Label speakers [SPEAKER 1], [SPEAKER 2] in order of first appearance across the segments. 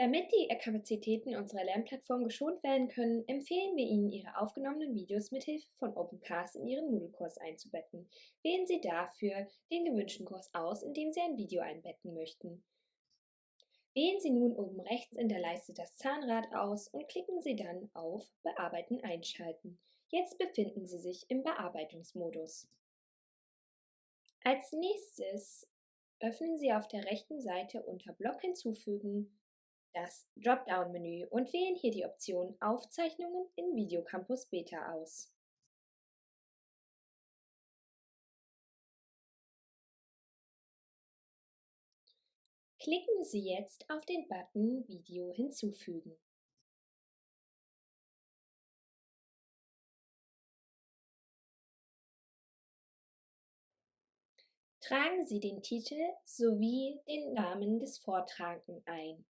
[SPEAKER 1] Damit die Kapazitäten unserer Lernplattform geschont werden können, empfehlen wir Ihnen, Ihre aufgenommenen Videos mithilfe von OpenCast in Ihren Moodle-Kurs einzubetten. Wählen Sie dafür den gewünschten Kurs aus, in dem Sie ein Video einbetten möchten. Wählen Sie nun oben rechts in der Leiste das Zahnrad aus und klicken Sie dann auf Bearbeiten einschalten. Jetzt befinden Sie sich im Bearbeitungsmodus. Als nächstes öffnen Sie auf der rechten Seite unter Blog hinzufügen das Dropdown-Menü und wählen hier die Option Aufzeichnungen in Videocampus Beta aus. Klicken Sie jetzt auf den Button Video hinzufügen. Tragen Sie den Titel sowie den Namen des Vortragenden ein.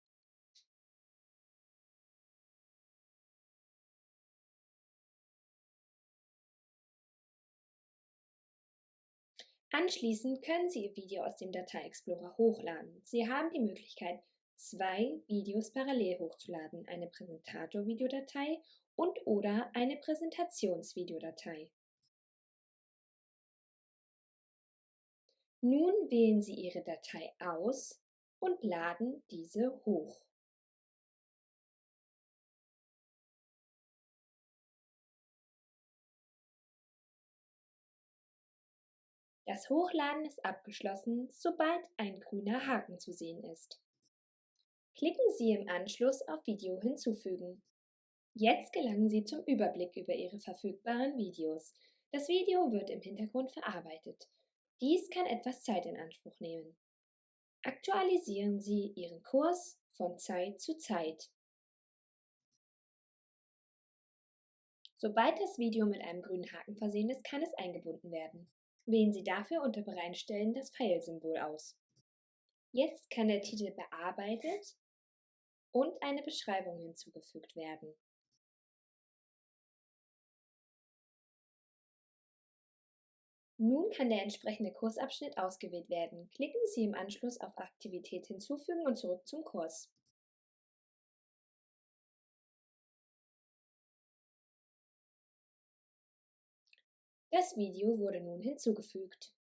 [SPEAKER 1] Anschließend können Sie Ihr Video aus dem Datei-Explorer hochladen. Sie haben die Möglichkeit, zwei Videos parallel hochzuladen, eine Präsentator-Videodatei und oder eine Präsentationsvideodatei. Nun wählen Sie Ihre Datei aus und laden diese hoch. Das Hochladen ist abgeschlossen, sobald ein grüner Haken zu sehen ist. Klicken Sie im Anschluss auf Video hinzufügen. Jetzt gelangen Sie zum Überblick über Ihre verfügbaren Videos. Das Video wird im Hintergrund verarbeitet. Dies kann etwas Zeit in Anspruch nehmen. Aktualisieren Sie Ihren Kurs von Zeit zu Zeit. Sobald das Video mit einem grünen Haken versehen ist, kann es eingebunden werden. Wählen Sie dafür unter Bereitstellen das Pfeilsymbol aus. Jetzt kann der Titel bearbeitet und eine Beschreibung hinzugefügt werden. Nun kann der entsprechende Kursabschnitt ausgewählt werden. Klicken Sie im Anschluss auf Aktivität hinzufügen und zurück zum Kurs. Das Video wurde nun hinzugefügt.